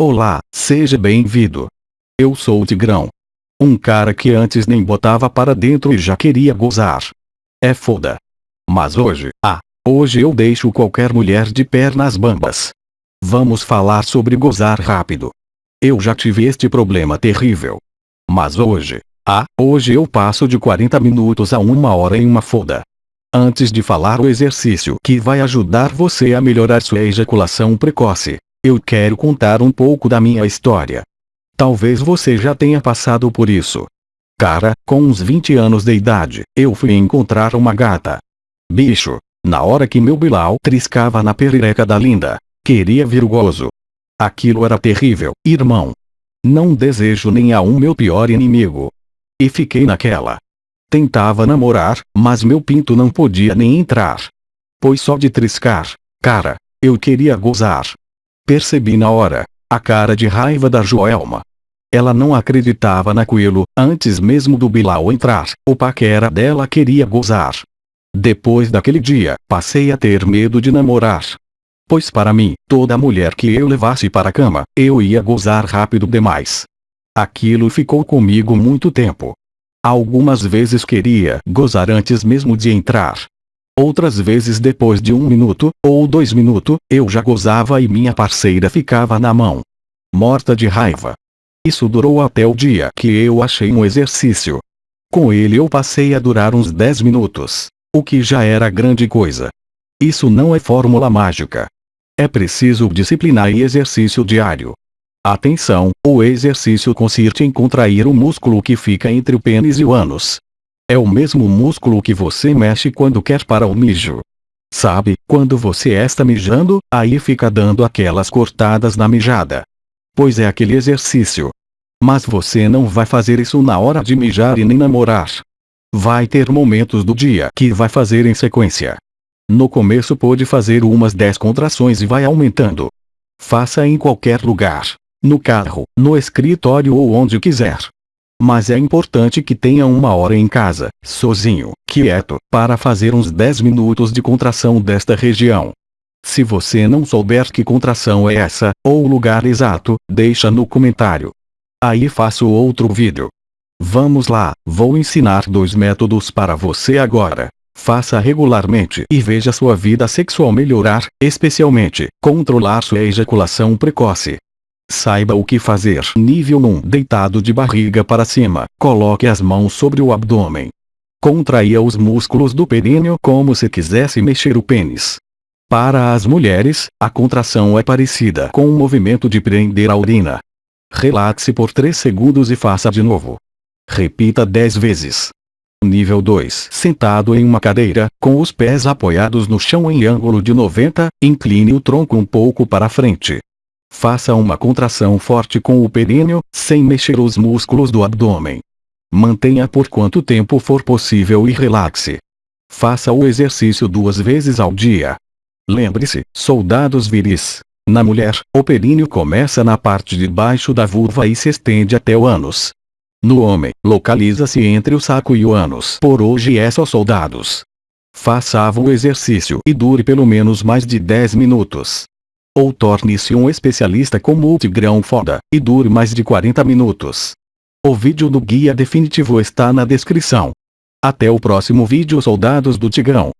Olá, seja bem-vindo. Eu sou o Tigrão. Um cara que antes nem botava para dentro e já queria gozar. É foda. Mas hoje, ah, hoje eu deixo qualquer mulher de pernas bambas. Vamos falar sobre gozar rápido. Eu já tive este problema terrível. Mas hoje, ah, hoje eu passo de 40 minutos a uma hora em uma foda. Antes de falar o exercício que vai ajudar você a melhorar sua ejaculação precoce, eu quero contar um pouco da minha história. Talvez você já tenha passado por isso. Cara, com uns 20 anos de idade, eu fui encontrar uma gata. Bicho, na hora que meu Bilal triscava na perereca da linda, queria vir gozo. Aquilo era terrível, irmão. Não desejo nem a um meu pior inimigo. E fiquei naquela. Tentava namorar, mas meu pinto não podia nem entrar. Pois só de triscar, cara, eu queria gozar. Percebi na hora, a cara de raiva da Joelma. Ela não acreditava naquilo, antes mesmo do Bilal entrar, o paquera dela queria gozar. Depois daquele dia, passei a ter medo de namorar. Pois para mim, toda mulher que eu levasse para a cama, eu ia gozar rápido demais. Aquilo ficou comigo muito tempo. Algumas vezes queria gozar antes mesmo de entrar. Outras vezes depois de um minuto, ou dois minutos, eu já gozava e minha parceira ficava na mão. Morta de raiva. Isso durou até o dia que eu achei um exercício. Com ele eu passei a durar uns 10 minutos. O que já era grande coisa. Isso não é fórmula mágica. É preciso disciplinar e exercício diário. Atenção, o exercício consiste em contrair o músculo que fica entre o pênis e o ânus. É o mesmo músculo que você mexe quando quer para o mijo. Sabe, quando você está mijando, aí fica dando aquelas cortadas na mijada. Pois é aquele exercício. Mas você não vai fazer isso na hora de mijar e nem namorar. Vai ter momentos do dia que vai fazer em sequência. No começo pode fazer umas 10 contrações e vai aumentando. Faça em qualquer lugar. No carro, no escritório ou onde quiser. Mas é importante que tenha uma hora em casa, sozinho, quieto, para fazer uns 10 minutos de contração desta região. Se você não souber que contração é essa, ou o lugar exato, deixa no comentário. Aí faço outro vídeo. Vamos lá, vou ensinar dois métodos para você agora. Faça regularmente e veja sua vida sexual melhorar, especialmente, controlar sua ejaculação precoce. Saiba o que fazer. Nível 1. Deitado de barriga para cima. Coloque as mãos sobre o abdômen. Contraia os músculos do períneo como se quisesse mexer o pênis. Para as mulheres, a contração é parecida com o movimento de prender a urina. Relaxe por 3 segundos e faça de novo. Repita 10 vezes. Nível 2. Sentado em uma cadeira, com os pés apoiados no chão em ângulo de 90, incline o tronco um pouco para frente. Faça uma contração forte com o períneo, sem mexer os músculos do abdômen. Mantenha por quanto tempo for possível e relaxe. Faça o exercício duas vezes ao dia. Lembre-se, soldados viris. Na mulher, o períneo começa na parte de baixo da vulva e se estende até o ânus. No homem, localiza-se entre o saco e o ânus. Por hoje é só soldados. Faça o exercício e dure pelo menos mais de 10 minutos. Ou torne-se um especialista com multigrão foda, e dure mais de 40 minutos. O vídeo do guia definitivo está na descrição. Até o próximo vídeo soldados do Tigrão.